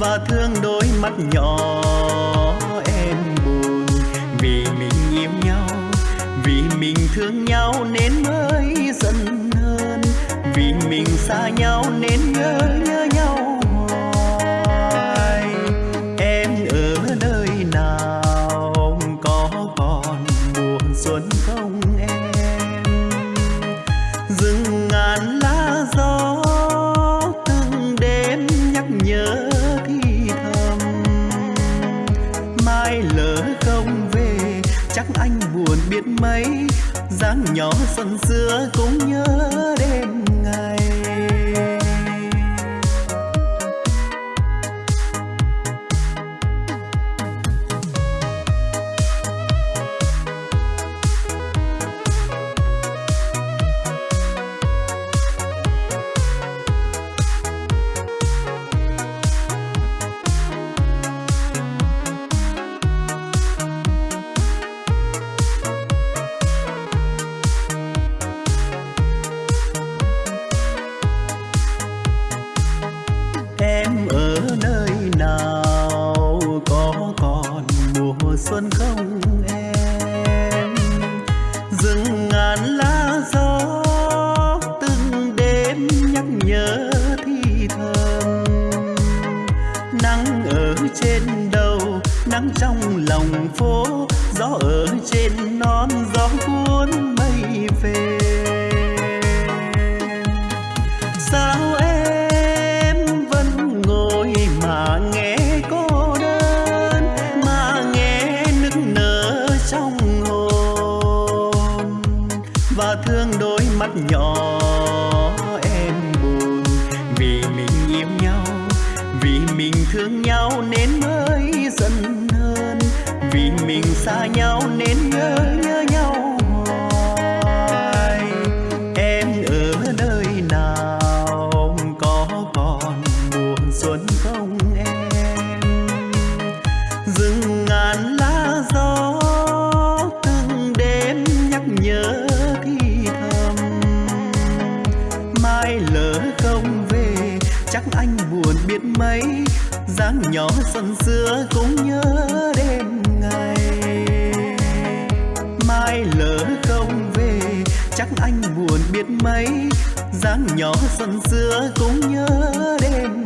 và thương đôi mắt nhỏ. Em buồn vì mình yêu nhau, vì mình thương nhau nên mới dần hơn. Vì mình xa nhau nên nhớ nhỏ xuân xưa cũng nhớ dáng nhỏ xuân xưa cũng nhớ đêm ngày. Mai lỡ không về, chắc anh buồn biết mấy. Dáng nhỏ xuân xưa cũng nhớ đêm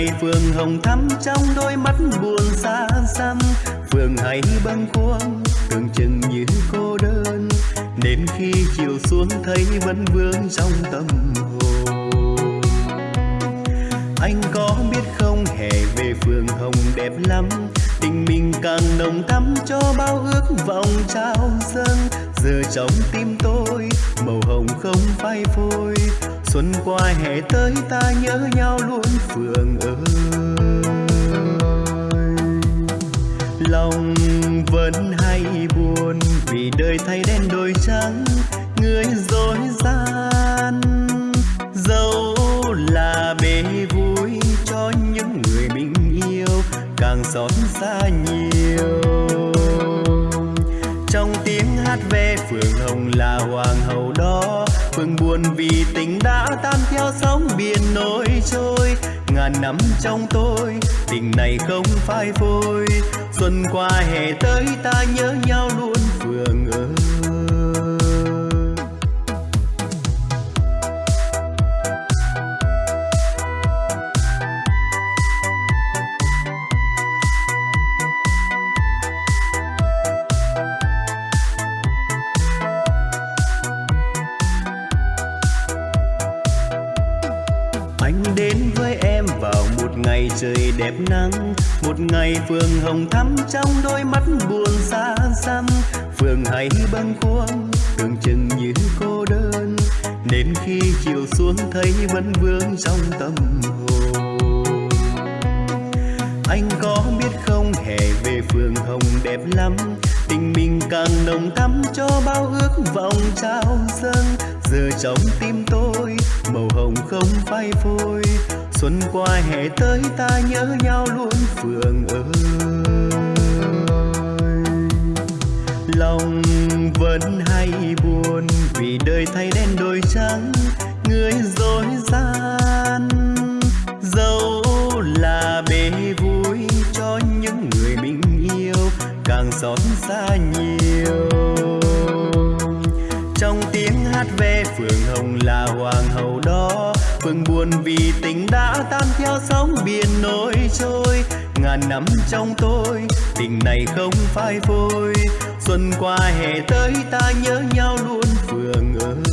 một ngày phường hồng thắm trong đôi mắt buồn xa xăm. Phường hay bâng khuâng tưởng chừng như cô đơn. Đến khi chiều xuống thấy vẫn vương trong tâm hồn. Anh có biết không, hè về phường hồng đẹp lắm. Tình mình càng nồng thắm cho bao ước vọng trao dâng. Giờ trong tim tôi, màu hồng không phai phôi xuân qua hè tới ta nhớ nhau luôn phường ơi. Lòng vẫn hay buồn vì đời thay đen đổi trắng, người dối gian. Dẫu là bể vui cho những người mình yêu, càng xót xa nhiều. Trong tiếng hát ve phường hồng là hoàng hậu buồn vì tình đã tan theo sóng biển nổi trôi. Ngàn năm trong tôi, tình này không phai phôi. Xuân qua hè tới ta nhớ nhau luôn phường ơi đẹp nắng. Một ngày phường hồng thắm trong đôi mắt buồn xa xăm. Phường hãy bâng khuâng, tưởng chừng như cô đơn. Đến khi chiều xuống thấy vẫn vương trong tâm hồn. Anh có biết không, hè về phường hồng đẹp lắm. Tình mình càng nồng thắm cho bao ước vọng trao dâng. Giờ trong tim tôi, màu hồng không phai phôi xuân qua hè tới ta nhớ nhau luôn phường ơi. Lòng vẫn hay buồn vì đời thay đen đổi trắng, người dối gian. Dẫu là bể vui cho những người mình yêu, càng xót xa nhiều. Trong tiếng hát ve phượng hồng là hoàng hậu đó. Phương buồn vì tình đã tan theo sóng biển nổi trôi. Ngàn năm trong tôi, tình này không phai phôi. Xuân qua hè tới ta nhớ nhau luôn phường ơi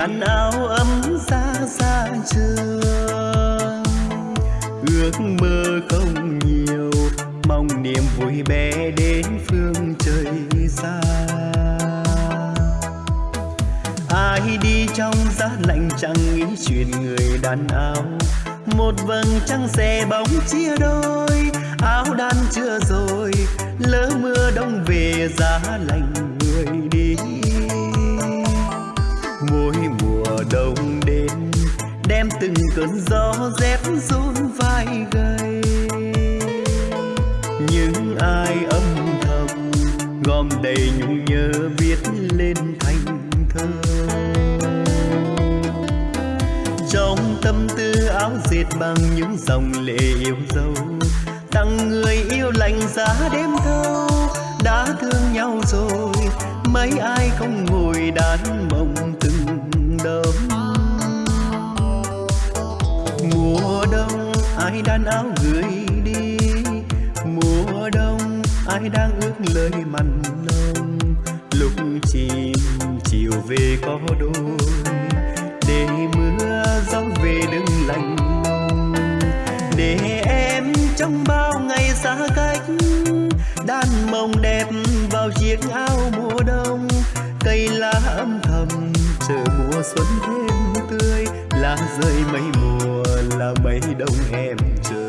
đàn áo ấm xa xa trường. Ước mơ không nhiều, mong niềm vui bé đến phương trời xa. Ai đi trong giá lạnh chẳng nghĩ chuyện người đàn áo. Một vầng trăng xe bóng chia đôi, áo đan chưa rồi, lỡ mưa đông về giá lạnh. từng cơn gió rét run vai gầy. Những ai âm thầm gom đầy nhung nhớ viết lên thành thơ. Trong tâm tư áo dệt bằng những dòng lệ yêu dấu, tặng người yêu lành giá đêm thâu đã thương nhau rồi, mấy ai không ngồi đàn ai đan áo gửi đi. Mùa đông, ai đang ước lời mặn nồng. Lúc chìm, chiều về có đôi để mưa gió về đừng lạnh lùng. Để em trong bao ngày xa cách. Đan mộng đẹp vào chiếc áo mùa đông. Cây lá âm thầm chờ mùa xuân thêm lá rơi mấy mùa là mấy đông em chờ.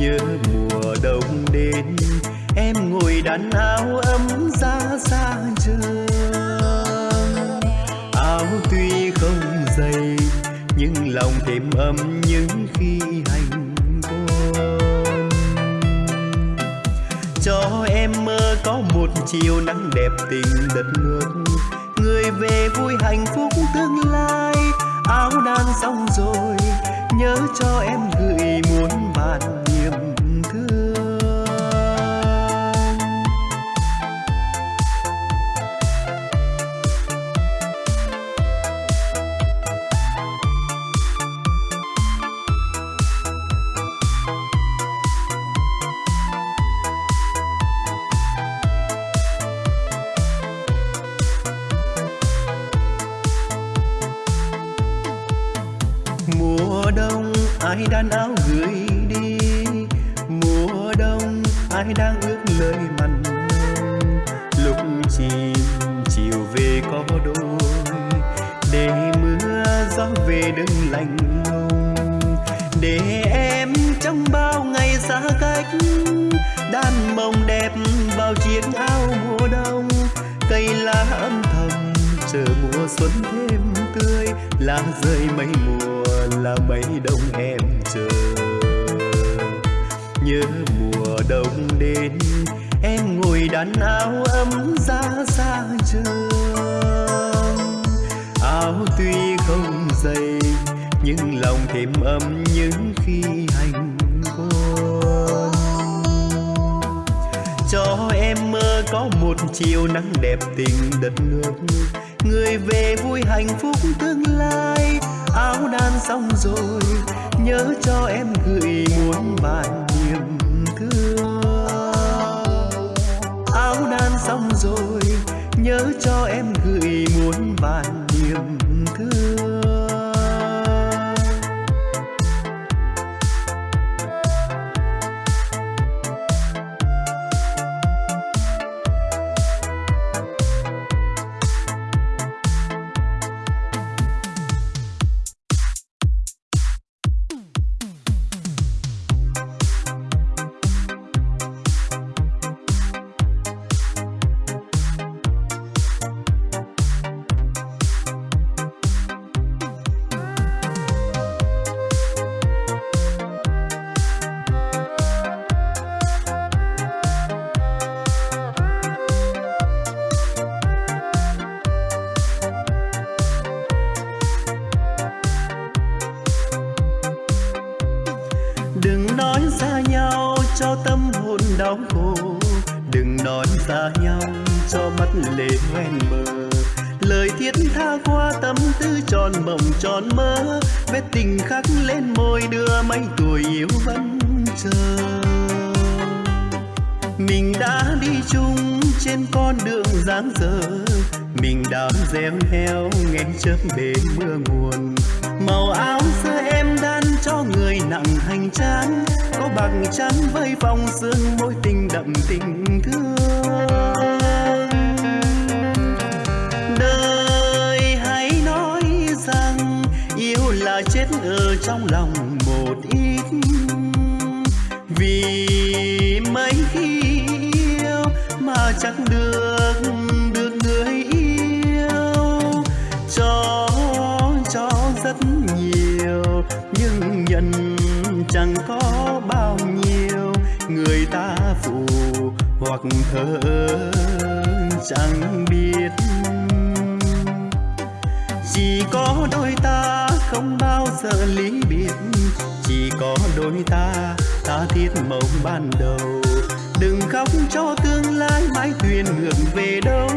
Nhớ mùa đông đến, em ngồi đàn áo ấm ra xa trường. Áo tuy không dày, nhưng lòng thêm ấm những khi hành quân. Cho em mơ có một chiều nắng đẹp tình đất nước về vui hạnh phúc tương lai áo đan xong rồi nhớ cho em lệ hoen bờ, lời thiết tha qua tâm tư tròn mộng tròn mơ. Vết tình khắc lên môi đưa mấy tuổi yêu vẫn chờ. Mình đã đi chung trên con đường dáng dở. Mình đã gieo heo nghe chớp bể mưa nguồn. Màu áo xưa em đan cho người nặng hành trang. Có bằng trắng với vòng xương mối tình đậm tình thương. thơ trong lòng một ít. Vì mấy khi yêu mà chẳng được được người yêu. Cho cho rất nhiều, nhưng nhận chẳng có bao nhiêu. Người ta phụ hoặc thơ chẳng biết. Chỉ có đôi ta không bao giờ lý biệt. Chỉ có đôi ta ta thiết mộng ban đầu. Đừng khóc cho tương lai mãi thuyền ngược về đâu.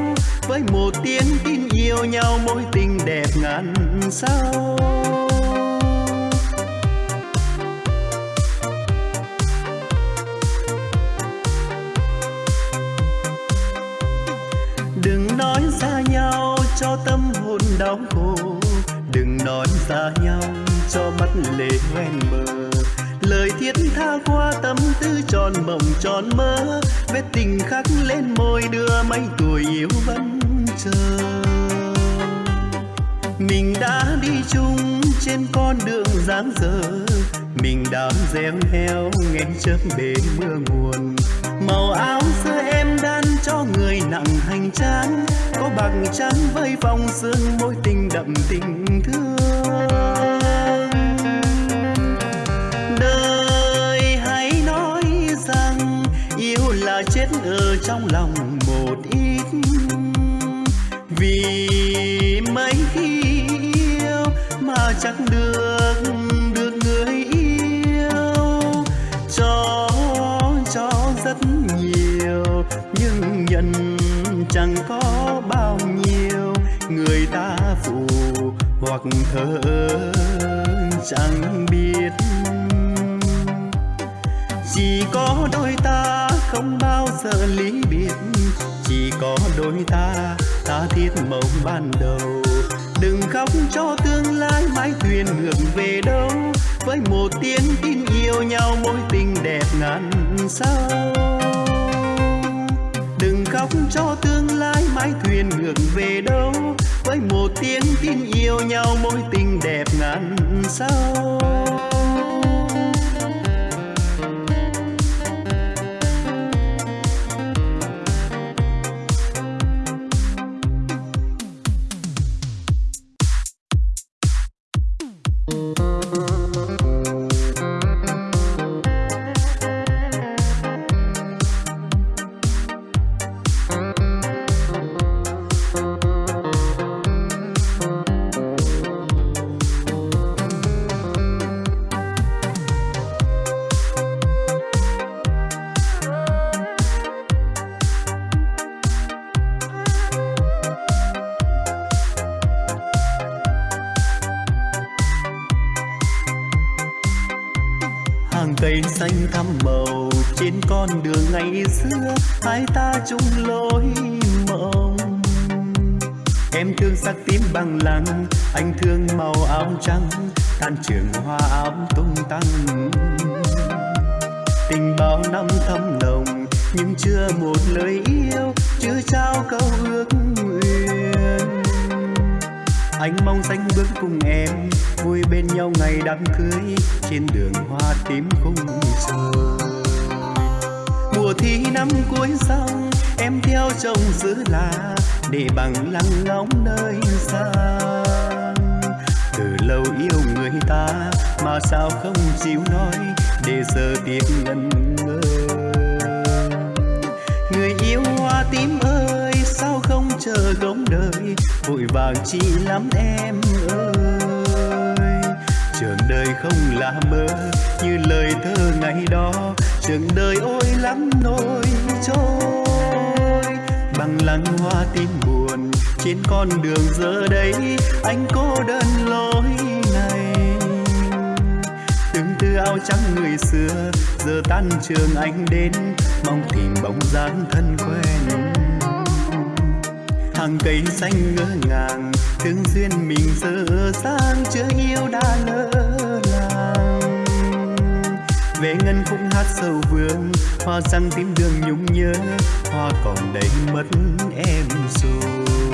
Với một tiếng tin yêu nhau mối tình đẹp ngàn sao. xa nhau cho mắt lệ hoen mờ. Lời thiết tha qua tâm tư tròn mộng tròn mơ, vết tình khắc lên môi đưa mấy tuổi yêu vẫn chờ. Mình đã đi chung trên con đường dáng dở, mình đã réo heo nghe chớp bể mưa nguồn. Màu áo xưa em đan cho người nặng hành trang, có bằng trắng với vòng xương mối tình đậm tình thương. hoặc thơ chẳng biết. Chỉ có đôi ta không bao giờ lý biệt. Chỉ có đôi ta ta thiết mộng ban đầu. Đừng khóc cho tương lai mãi thuyền ngược về đâu. Với một tiếng tin yêu nhau mối tình đẹp ngàn sao, đừng khóc cho tương lai mãi thuyền ngược về đâu với một tiếng tin yêu nhau mối tình đẹp ngàn sao. tăng lăng, anh thương màu áo trắng tan trường hoa áo tung tăng. Tình bao năm thâm nồng nhưng chưa một lời yêu chưa trao câu ước nguyện. Anh mong danh bước cùng em, vui bên nhau ngày đám cưới, trên đường hoa tím khung sầu mùa thi năm cuối xong em theo chồng giữ là để bằng lăng ngóng nơi xa. Từ lâu yêu người ta mà sao không chịu nói để giờ tiếc ngần ngơ người yêu hoa tím ơi, sao không chờ gống đời, vội vàng chi lắm em ơi. Trường đời không là mơ, như lời thơ ngày đó, trường đời ôi lắm nỗi trôi bằng làn hoa tim buồn, trên con đường giờ đây, anh cô đơn lối này. Từng tư áo trắng người xưa, giờ tan trường anh đến, mong tìm bóng dáng thân quen. Hàng cây xanh ngỡ ngàng, thương duyên mình giờ sang chưa yêu đã lỡ về ngân cũng hát sâu vương. Hoa răng tím đường nhung nhớ, hoa còn đây mất em rồi.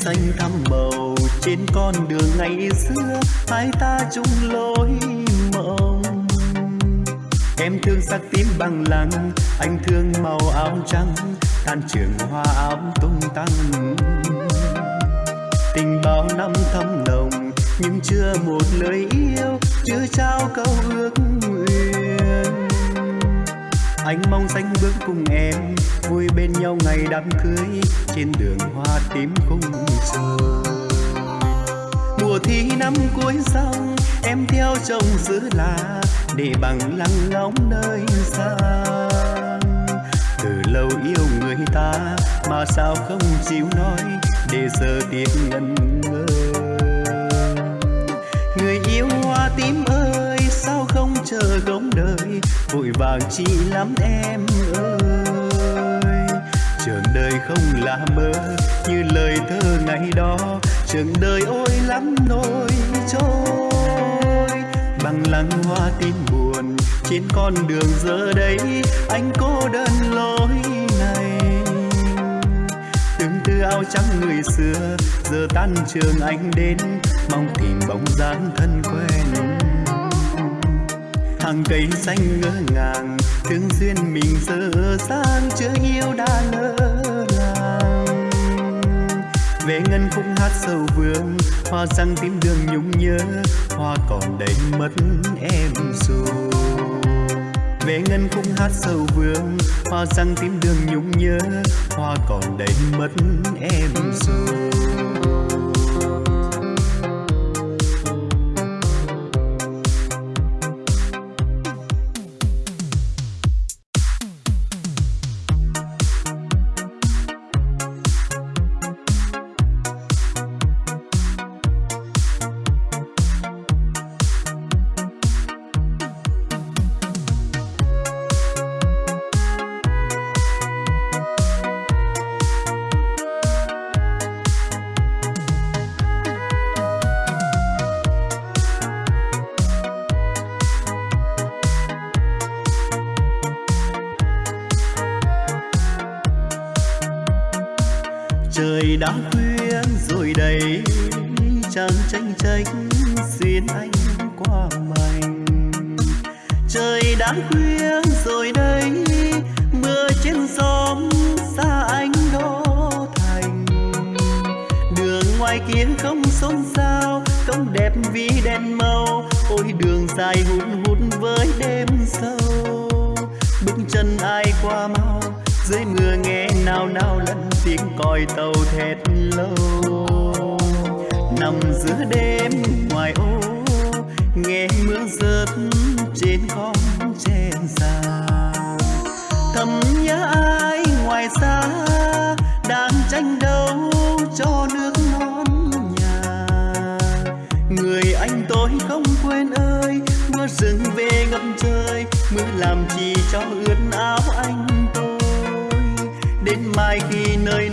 xanh thắm màu trên con đường ngày xưa, hai ta chung lối mộng. Em thương sắc tím bằng lăng, anh thương màu áo trắng, tan trường hoa áo tung tăng. Tình bao năm thâm nồng, nhưng chưa một lời yêu, chưa trao câu ước nguyện anh mong sánh bước cùng em vui bên nhau ngày đám cưới. Trên đường hoa tím khung sầu. Mùa thi năm cuối xong, em theo chồng giữ là để bằng lăng ngóng nơi xa từ lâu yêu người ta mà sao không chịu nói, để giờ tiếc ngần ngơ người yêu hoa tím ơi sao không chờ gống đời? Vội vàng chi lắm em ơi. Trường đời không là mơ, như lời thơ ngày đó. Trường đời ôi lắm nỗi trôi. Bằng lăng hoa tin buồn, trên con đường giờ đây, anh cô đơn lối này. Từng tư áo trắng người xưa, giờ tan trường anh đến. Mong tìm bóng dáng thân quen hàng cây xanh ngỡ ngàng, thương duyên mình giờ sang chưa yêu đã lỡ làng về ngân khúc hát sâu vương hoa răng tím đường nhung nhớ, hoa còn đầy mất em rồi về ngân khúc hát sâu vương hoa răng tím đường nhung nhớ, hoa còn đầy mất em rồi Bye. cứ làm gì cho ướt áo anh tôi. Đến mai khi nơi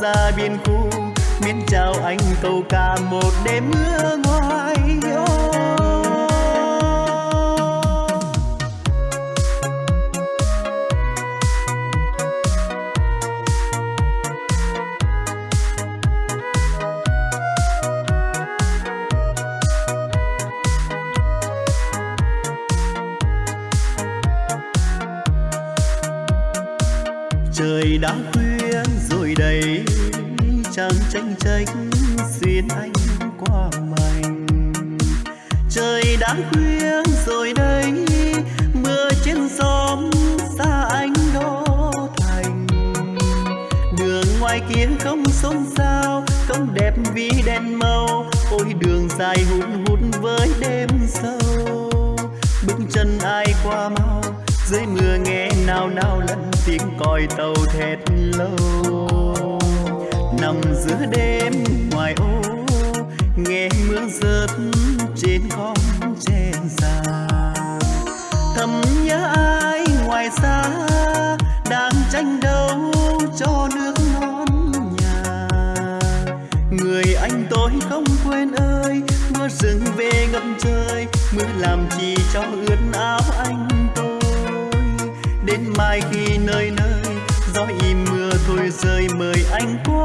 ra biên khu miễn chào anh cầu ca một đêm mưa ngoan. nghe mưa rớt trên con tre già thầm nhớ ai ngoài xa đang tranh đấu cho nước non nhà. Người anh tôi không quên ơi, mưa rừng về ngậm trời, mưa làm chi cho ướt áo anh tôi. Đến mai khi nơi nơi, gió im mưa thôi rơi mời anh qua.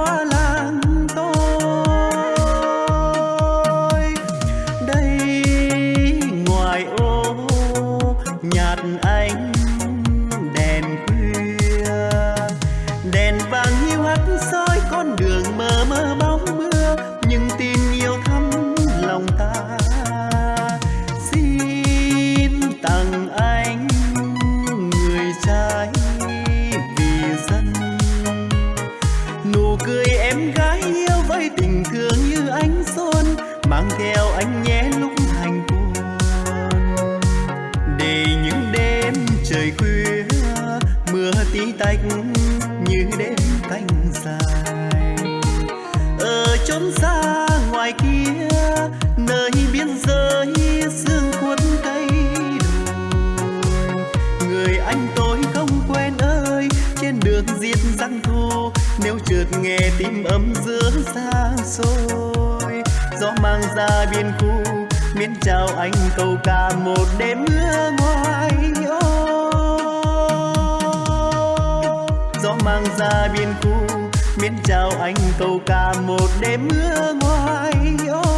ra biên khu, miễn chào anh câu ca một đêm mưa ngoài. Ô, gió mang ra biên khu, miễn chào anh câu ca một đêm mưa ngoài. Ô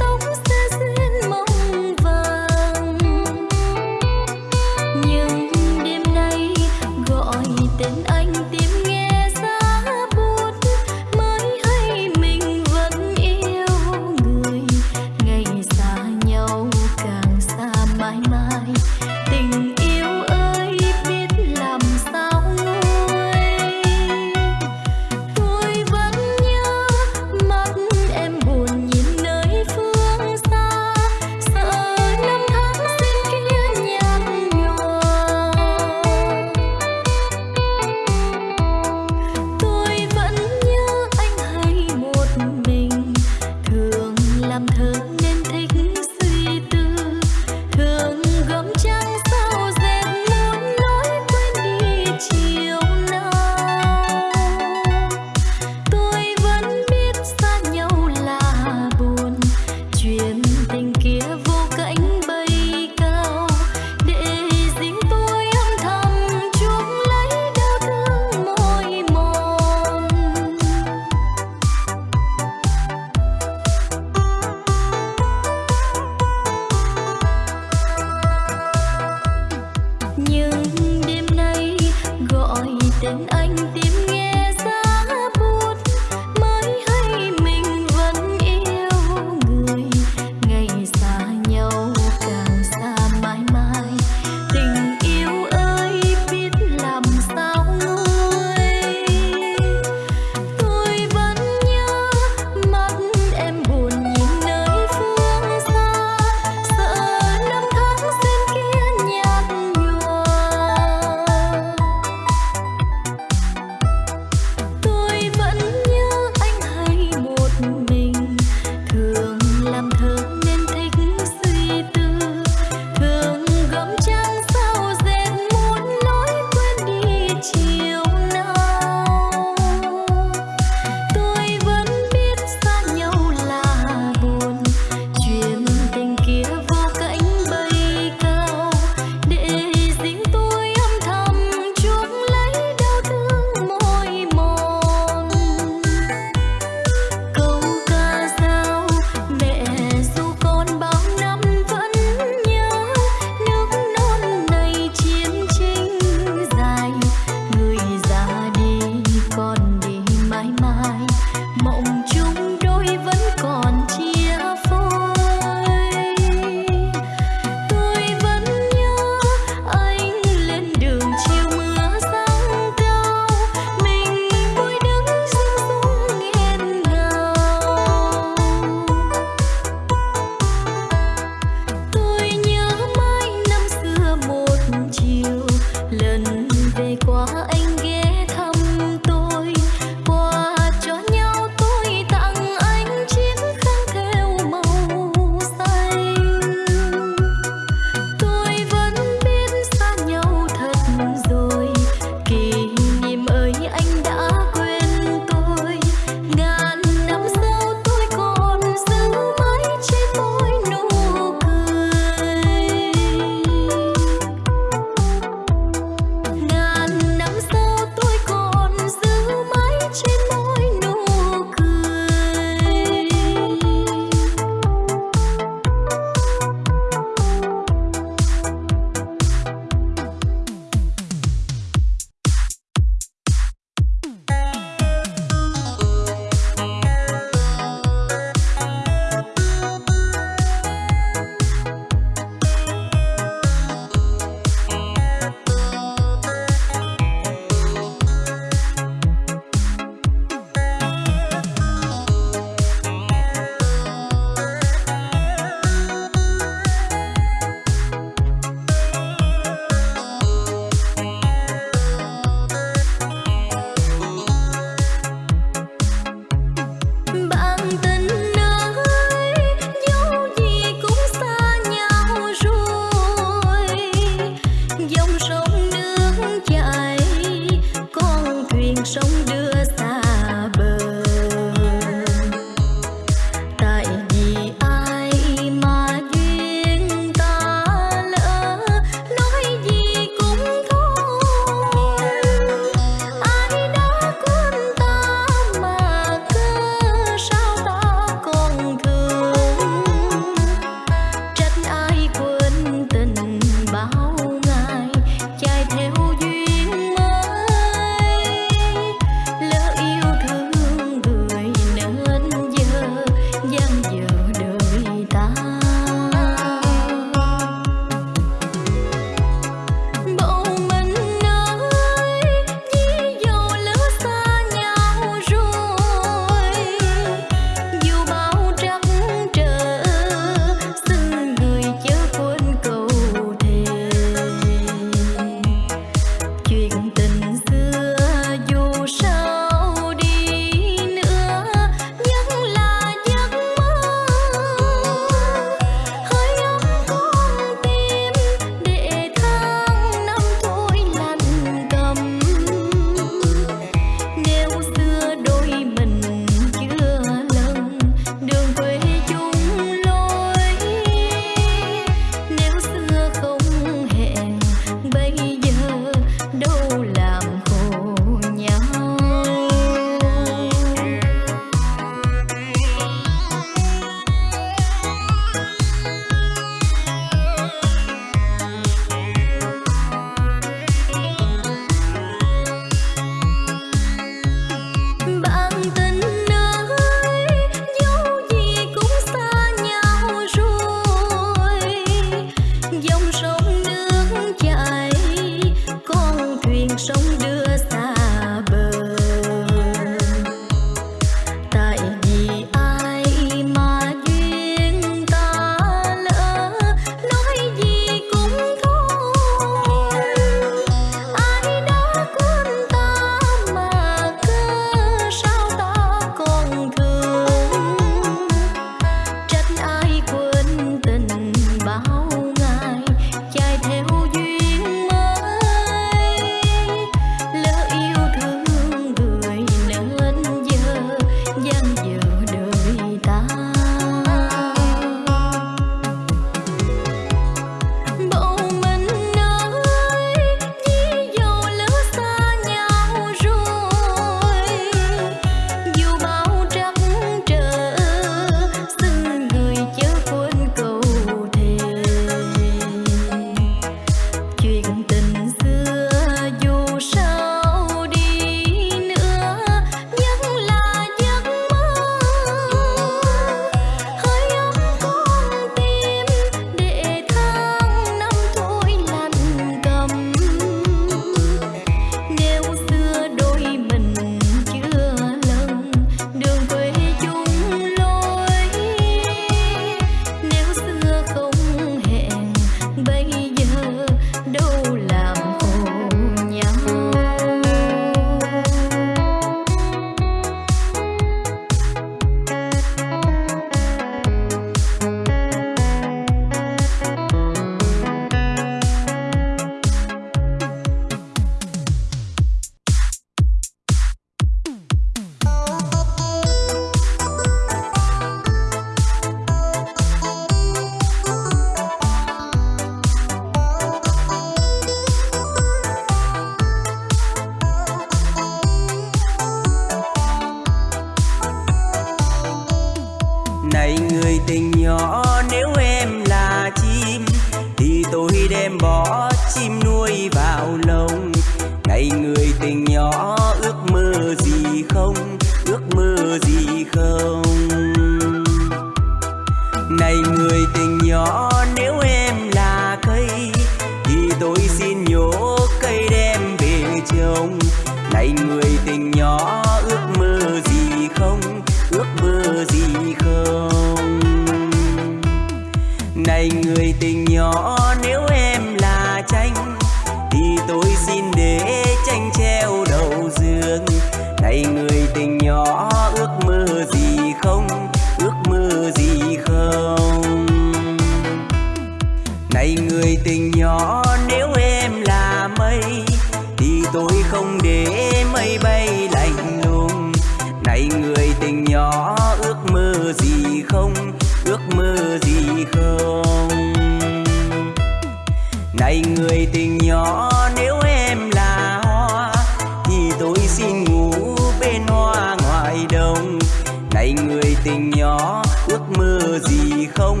gì không?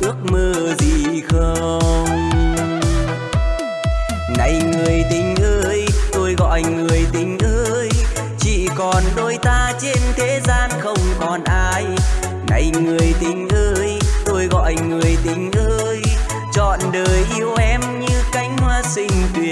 Ước mơ gì không? Này người tình ơi, tôi gọi người tình ơi. Chỉ còn đôi ta trên thế gian không còn ai. Này người tình ơi, tôi gọi người tình ơi. Chọn đời yêu em như cánh hoa xinh tuyệt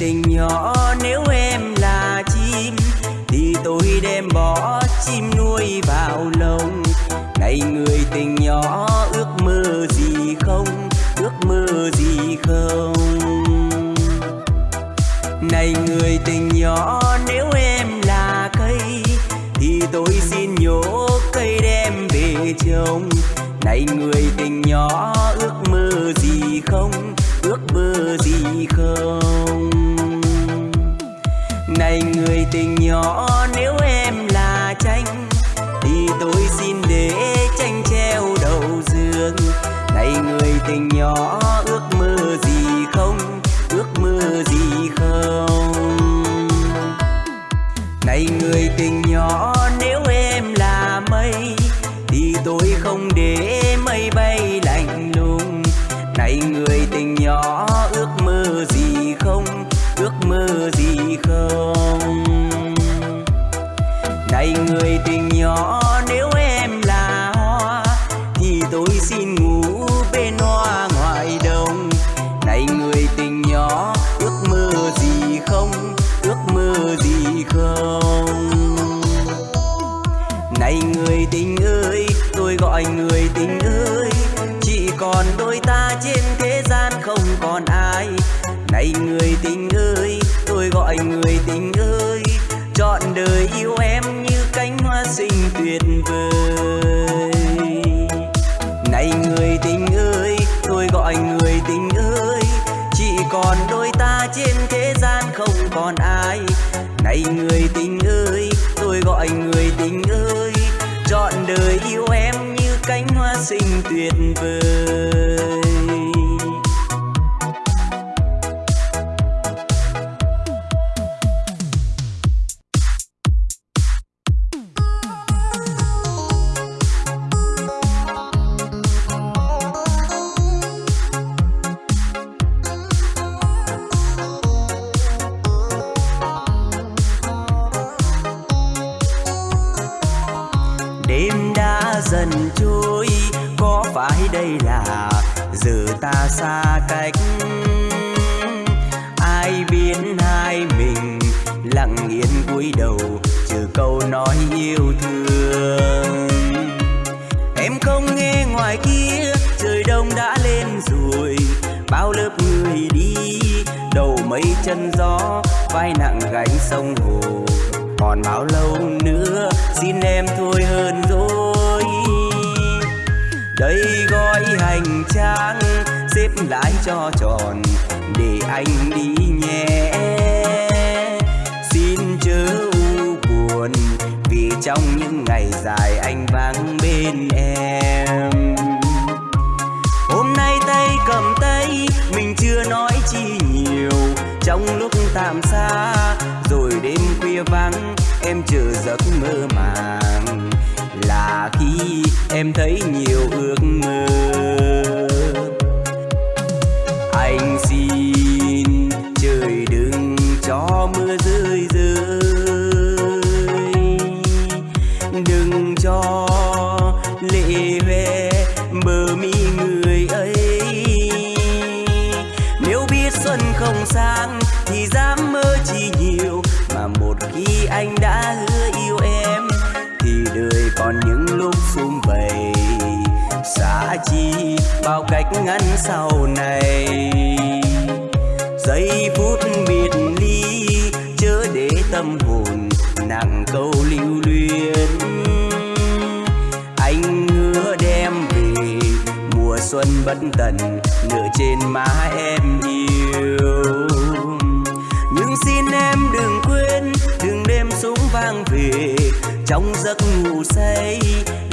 tình nhỏ, nếu em là chim, thì tôi đem bỏ chim nuôi vào lồng. Này người tình nhỏ, ước mơ gì không, ước mơ gì không? Này người tình nhỏ, nếu em là cây, thì tôi xin nhổ cây đem về trồng. Này người tình nhỏ, ước mơ gì không, ước mơ gì không? Này người tình nhỏ, nếu em là tranh, thì tôi xin để tranh treo đầu giường. Này người tình nhỏ, ước mơ gì không? Ước mơ gì không? Này người tình nhỏ không? Này người tình nhỏ chọn đời yêu em như cánh hoa xinh tuyệt vời. Này người tình ơi, tôi gọi người tình ơi. Chỉ còn đôi ta trên thế gian không còn ai. Này người tình ơi, tôi gọi người tình ơi. Chọn đời yêu em như cánh hoa xinh tuyệt vời. Bao cách ngăn sau này, giây phút biệt ly chớ để tâm hồn nặng câu lưu luyến. Anh hứa đem về mùa xuân bất tận, nửa trên má em yêu. Nhưng xin em đừng quên đừng đem súng vang về trong giấc ngủ say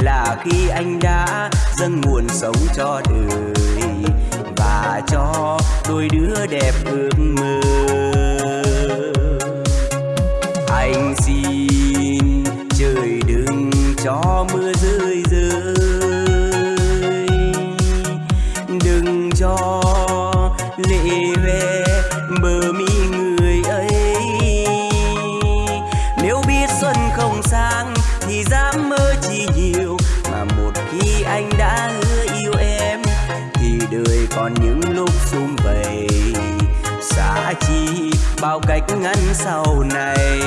là khi anh đã dâng nguồn sống cho đời. Và cho đôi đứa đẹp ước mơ. Bao cách ngăn sau này,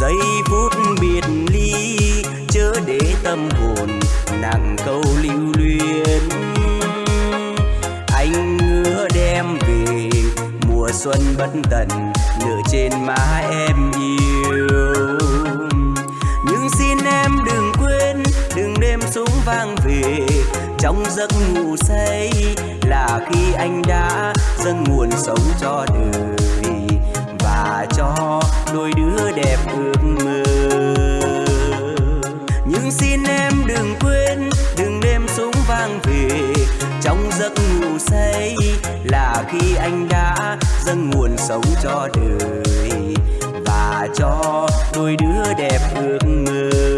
giây phút biệt ly chớ để tâm hồn nặng câu lưu luyến. Anh hứa đem về mùa xuân bất tận, nửa trên má em yêu. Nhưng xin em đừng quên, đừng đêm súng vang về, trong giấc ngủ say là khi anh đã dâng nguồn sống cho đời và cho đôi đứa đẹp ước mơ. Nhưng xin em đừng quên, đừng đêm súng vang về trong giấc ngủ say là khi anh đã dâng nguồn sống cho đời và cho đôi đứa đẹp ước mơ.